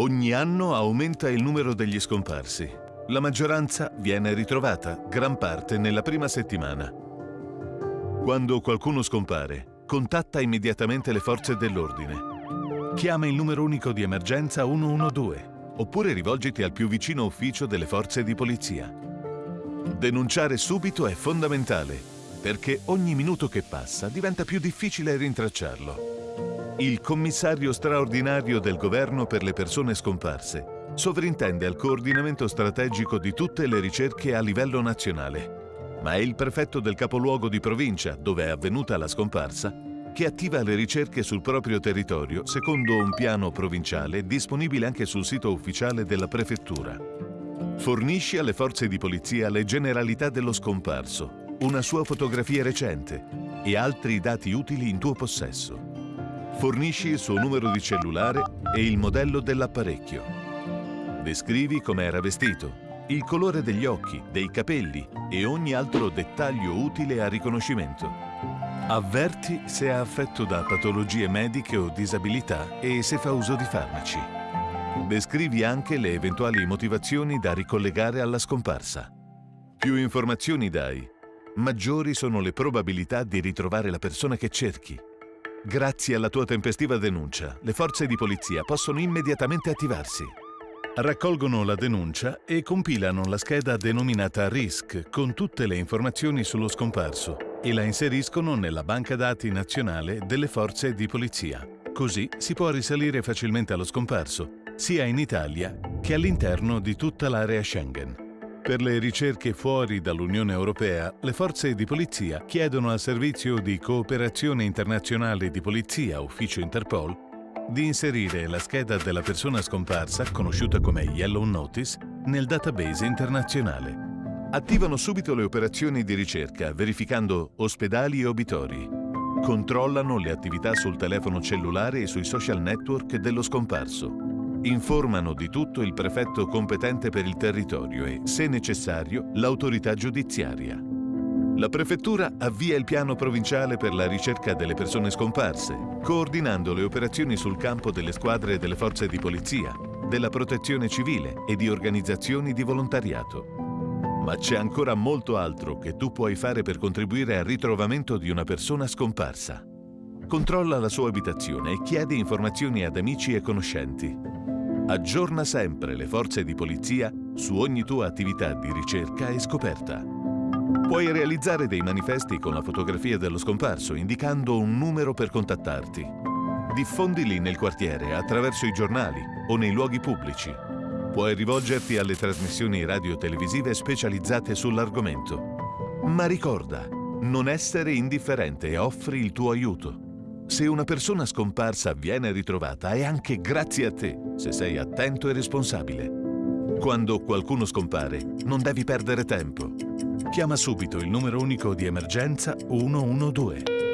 Ogni anno aumenta il numero degli scomparsi. La maggioranza viene ritrovata, gran parte nella prima settimana. Quando qualcuno scompare, contatta immediatamente le forze dell'ordine. Chiama il numero unico di emergenza 112 oppure rivolgiti al più vicino ufficio delle forze di polizia. Denunciare subito è fondamentale, perché ogni minuto che passa diventa più difficile rintracciarlo. Il commissario straordinario del governo per le persone scomparse sovrintende al coordinamento strategico di tutte le ricerche a livello nazionale, ma è il prefetto del capoluogo di provincia, dove è avvenuta la scomparsa, che attiva le ricerche sul proprio territorio secondo un piano provinciale disponibile anche sul sito ufficiale della prefettura. Fornisci alle forze di polizia le generalità dello scomparso, una sua fotografia recente e altri dati utili in tuo possesso. Fornisci il suo numero di cellulare e il modello dell'apparecchio. Descrivi come era vestito, il colore degli occhi, dei capelli e ogni altro dettaglio utile a riconoscimento. Avverti se è affetto da patologie mediche o disabilità e se fa uso di farmaci. Descrivi anche le eventuali motivazioni da ricollegare alla scomparsa. Più informazioni dai, maggiori sono le probabilità di ritrovare la persona che cerchi. Grazie alla tua tempestiva denuncia, le forze di polizia possono immediatamente attivarsi. Raccolgono la denuncia e compilano la scheda denominata RISC con tutte le informazioni sullo scomparso e la inseriscono nella banca dati nazionale delle forze di polizia. Così si può risalire facilmente allo scomparso, sia in Italia che all'interno di tutta l'area Schengen. Per le ricerche fuori dall'Unione Europea, le forze di polizia chiedono al Servizio di Cooperazione Internazionale di Polizia, Ufficio Interpol, di inserire la scheda della persona scomparsa, conosciuta come Yellow Notice, nel database internazionale attivano subito le operazioni di ricerca verificando ospedali e obitori. Controllano le attività sul telefono cellulare e sui social network dello scomparso. Informano di tutto il prefetto competente per il territorio e, se necessario, l'autorità giudiziaria. La prefettura avvia il piano provinciale per la ricerca delle persone scomparse, coordinando le operazioni sul campo delle squadre delle forze di polizia, della protezione civile e di organizzazioni di volontariato. Ma c'è ancora molto altro che tu puoi fare per contribuire al ritrovamento di una persona scomparsa. Controlla la sua abitazione e chiedi informazioni ad amici e conoscenti. Aggiorna sempre le forze di polizia su ogni tua attività di ricerca e scoperta. Puoi realizzare dei manifesti con la fotografia dello scomparso indicando un numero per contattarti. Diffondili nel quartiere attraverso i giornali o nei luoghi pubblici Puoi rivolgerti alle trasmissioni radio-televisive specializzate sull'argomento. Ma ricorda, non essere indifferente e offri il tuo aiuto. Se una persona scomparsa viene ritrovata è anche grazie a te, se sei attento e responsabile. Quando qualcuno scompare, non devi perdere tempo. Chiama subito il numero unico di emergenza 112.